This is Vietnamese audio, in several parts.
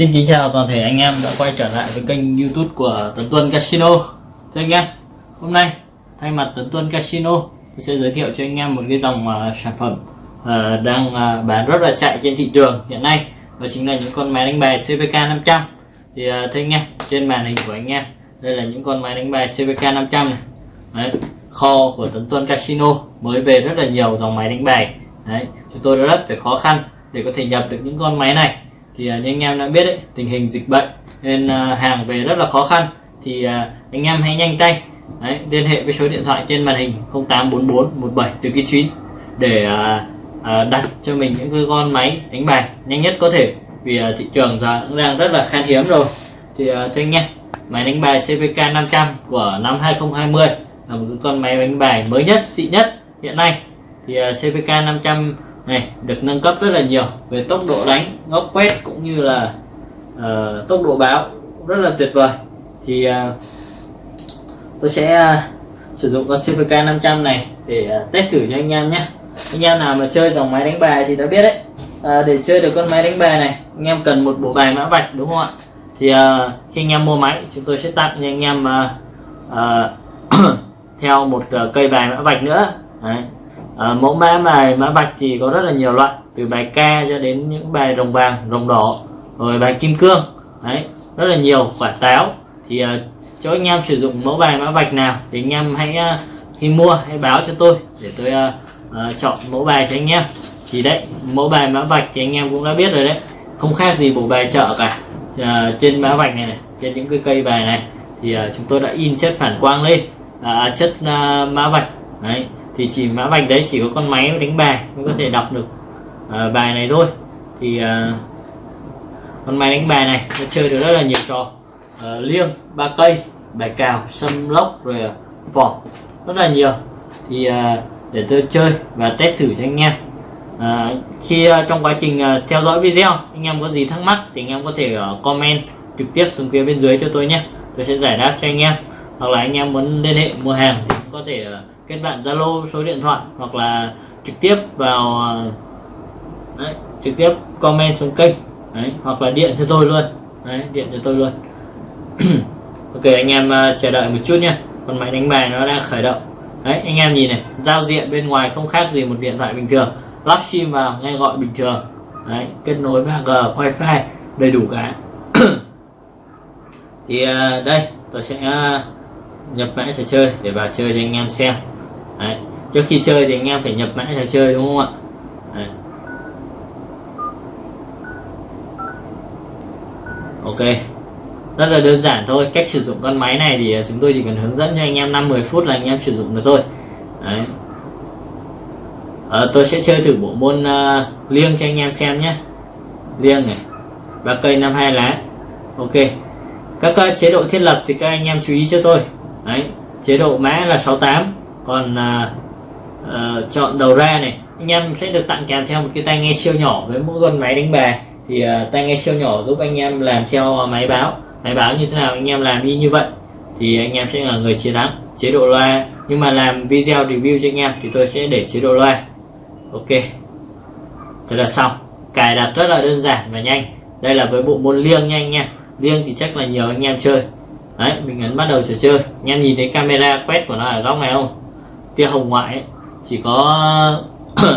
Xin kính chào toàn thể anh em đã quay trở lại với kênh youtube của Tấn Tuân Casino. Thưa anh em, hôm nay thay mặt Tấn Tuân Casino tôi sẽ giới thiệu cho anh em một cái dòng uh, sản phẩm uh, đang uh, bán rất là chạy trên thị trường hiện nay. Đó chính là những con máy đánh bài CVK 500 Thì uh, thưa anh em, trên màn hình của anh em đây là những con máy đánh bài CVK 500 này. Đấy, kho của Tấn Tuân Casino mới về rất là nhiều dòng máy đánh bài. Đấy, chúng tôi đã rất phải khó khăn để có thể nhập được những con máy này thì uh, như anh em đã biết đấy tình hình dịch bệnh nên uh, hàng về rất là khó khăn. Thì uh, anh em hãy nhanh tay đấy, liên hệ với số điện thoại trên màn hình 0844 17 từ cái 9 để uh, uh, đặt cho mình những cái con máy đánh bài nhanh nhất có thể. Vì uh, thị trường giờ cũng đang rất là khan hiếm rồi. Thì uh, thưa anh em máy đánh bài CVK 500 của năm 2020 là một con máy đánh bài mới nhất xịn nhất hiện nay. Thì uh, CVK 500 này được nâng cấp rất là nhiều về tốc độ đánh góc quét cũng như là uh, tốc độ báo rất là tuyệt vời. Thì uh, tôi sẽ uh, sử dụng con CVK 500 này để uh, test thử cho anh em nhé. Anh em nào mà chơi dòng máy đánh bài thì đã biết đấy. Uh, để chơi được con máy đánh bài này anh em cần một bộ bài mã vạch đúng không ạ? Thì uh, khi anh em mua máy chúng tôi sẽ tặng cho anh em uh, uh, theo một uh, cây bài mã vạch nữa. Đấy à, mẫu mã bài mã bạch thì có rất là nhiều loại từ bài ca cho đến những bài rồng vàng rồng đỏ rồi bài kim cương đấy rất là nhiều quả táo. Thì uh, cho anh em sử dụng mẫu bài mã bạch nào thì anh em hãy uh, khi mua hãy báo cho tôi để tôi uh, uh, chọn mẫu bài cho anh em. Thì đấy mẫu bài mã bạch thì anh em cũng đã biết rồi đấy không khác gì bộ bài chợ cả. Uh, trên mã bạch này, này trên những cái cây bài này thì uh, chúng tôi đã in chất phản quang lên uh, chất uh, mã vạch đấy thì chỉ mã vạch đấy chỉ có con máy đánh bài mới có thể đọc được uh, bài này thôi. Thì uh, con máy đánh bài này nó chơi được rất là nhiều trò. Uh, liêng ba cây bài cào sâm lốc rồi uh, vỏ rất là nhiều. Thì uh, để tôi chơi và test thử cho anh em. À, khi uh, trong quá trình uh, theo dõi video anh em có gì thắc mắc thì anh em có thể uh, comment trực tiếp xuống phía bên dưới cho tôi nhé. Tôi sẽ giải đáp cho anh em. Hoặc là anh em muốn liên hệ mua hàng thì cũng có thể uh, kết bạn Zalo số điện thoại hoặc là trực tiếp vào đấy, trực tiếp comment xuống kênh đấy, hoặc là điện cho tôi luôn đấy, điện cho tôi luôn. Ok anh em uh, chờ đợi một chút nha còn máy đánh bài nó đang khởi động. Đấy anh em nhìn này giao diện bên ngoài không khác gì một điện thoại bình thường. Lắp sim vào nghe gọi bình thường. Đấy kết nối 3G wifi đầy đủ cả. Thì uh, đây tôi sẽ uh, nhập mã trò chơi để vào chơi cho anh em xem. Đấy. trước khi chơi thì anh em phải nhập mã trò chơi đúng không ạ? Đấy. ok. Rất là đơn giản thôi. Cách sử dụng con máy này thì chúng tôi chỉ cần hướng dẫn cho anh em 5-10 phút là anh em sử dụng được thôi. Đấy. À, tôi sẽ chơi thử bộ môn uh, liêng cho anh em xem nhé. Liêng này. Ba cây năm hai lá. Ok. Các uh, chế độ thiết lập thì các anh em chú ý cho tôi. Đấy. chế độ mã là 68 còn à, à, chọn đầu ra này anh em sẽ được tặng kèm theo một cái tai nghe siêu nhỏ với mỗi con máy đánh bài thì à, tai nghe siêu nhỏ giúp anh em làm theo máy báo. Máy báo như thế nào anh em làm y như vậy thì anh em sẽ là người chiến thắng. Chế độ loa nhưng mà làm video review cho anh em thì tôi sẽ để chế độ loa. Ok thế là xong. Cài đặt rất là đơn giản và nhanh. Đây là với bộ môn liêng nha anh em liêng thì chắc là nhiều anh em chơi. Đấy mình ấn bắt đầu trò chơi. Anh em nhìn thấy camera quét của nó ở góc này không? Tia hồng ngoại ấy, chỉ có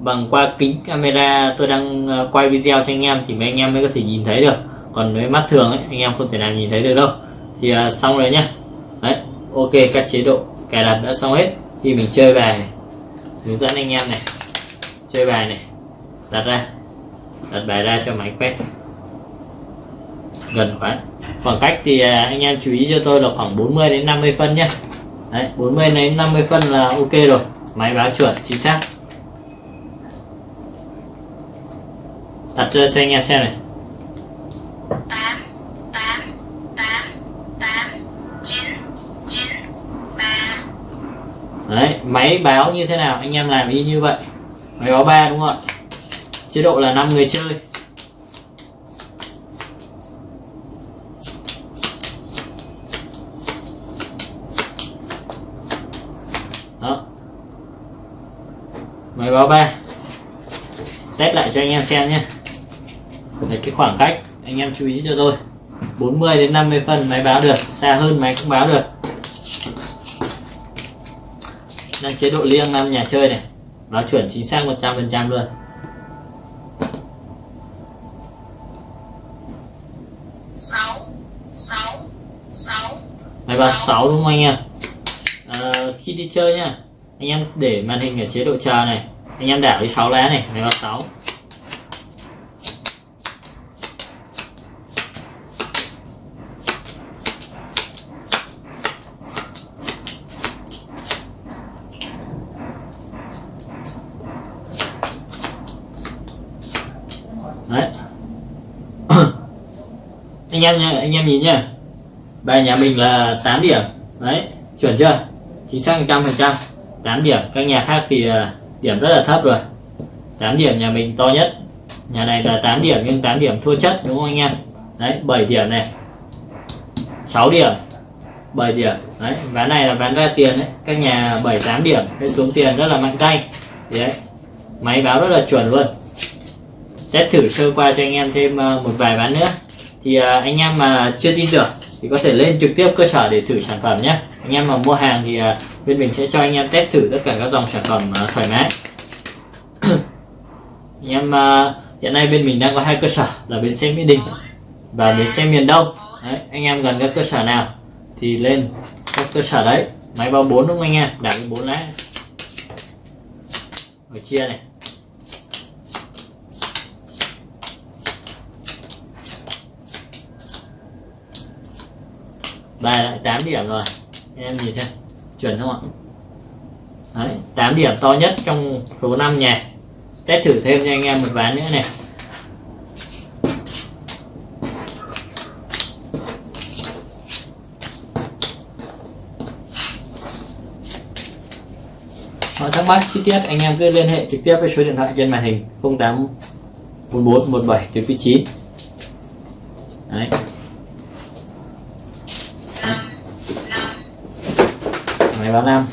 bằng qua kính camera tôi đang ờ, quay video cho anh em thì mấy anh em mới có thể nhìn thấy được. Còn với mắt thường ấy, anh em không thể nào nhìn thấy được đâu. Thì à, xong rồi nhá. Đấy ok các chế độ cài đặt đã xong hết. Khi mình chơi bài này hướng dẫn anh em này chơi bài này đặt ra đặt bài ra cho máy quét. Gần quá. Khoảng cách thì à, anh em chú ý cho tôi là khoảng 40 đến 50 phân nhé Đấy, 40 đến 50 phân là ok rồi. Máy báo chuẩn chính xác. Đặt cho, cho anh em xem này. 8 8 8 8 9 9 3 Đấy, máy báo như thế nào? Anh em làm y như vậy. Máy báo 3 đúng không ạ? Chế độ là 5 người chơi đó. Máy báo ba. Test lại cho anh em xem nhé. Đấy, cái khoảng cách anh em chú ý cho tôi. 40 đến 50 phân máy báo được xa hơn máy cũng báo được. Đang chế độ liêng năm nhà chơi này. Báo chuẩn chính xác 100% luôn. Máy báo 6 đúng không anh em à, khi đi chơi nha. Anh em để màn hình ở chế độ chờ này. Anh em đảo đi 6 lá này máy báo 6 đấy. Anh em nha anh em nhìn nhá. Bài nhà mình là 8 điểm. Đấy chuẩn chưa? Chính xác 100 phần trăm. 8 điểm. Các nhà khác thì ờ, điểm rất là thấp rồi. 8 điểm nhà mình to nhất. Nhà này là 8 điểm nhưng 8 điểm thua chất, đúng không anh em? Đấy 7 điểm này. 6 điểm. 7 điểm. Đấy, ván này là ván ra tiền đấy. Các nhà 7 8 điểm cái xuống tiền rất là mạnh tay. Đấy. Máy báo rất là chuẩn luôn. Test thử sơ qua cho anh em thêm ờ, một vài ván nữa. Thì ờ, anh em mà chưa tin tưởng thì có thể lên trực tiếp cơ sở để thử sản phẩm nhé. Anh em mà mua hàng thì à, bên mình sẽ cho anh em test thử tất cả các dòng sản phẩm à, thoải mái. Anh em à, hiện nay bên mình đang có hai cơ sở là bến xe mỹ đình và bến xe miền đông. Đấy, anh em gần các cơ sở nào thì lên các cơ sở đấy. Máy bao 4 đúng không anh em? Đặt bốn lá rồi chia này. Bài lại 8 điểm rồi. Em nhìn xem. Chuẩn không ạ? Đấy, 8 điểm to nhất trong số 5 nhà test thử thêm cho anh em một ván nữa này. Mọi thắc mắc chi tiết anh em cứ liên hệ trực tiếp với số điện thoại trên màn hình 0844 17 từ 9 Đấy. Máy báo năm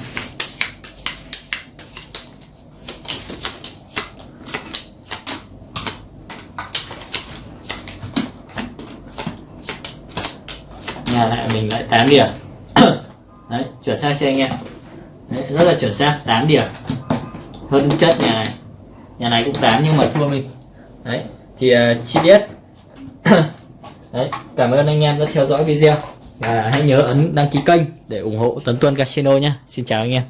nhà lại mình lại 8 điểm. Đấy chuẩn xác cho anh em? Đấy, rất là chuẩn xác 8 điểm. Hơn chất nhà này. Nhà này cũng 8 nhưng mà thua mình. Đấy thì uh, chi tiết. Đấy cảm ơn anh em đã theo dõi video và hãy nhớ ấn đăng ký kênh để ủng hộ Tấn Tuân Casino nhé. Xin chào anh em.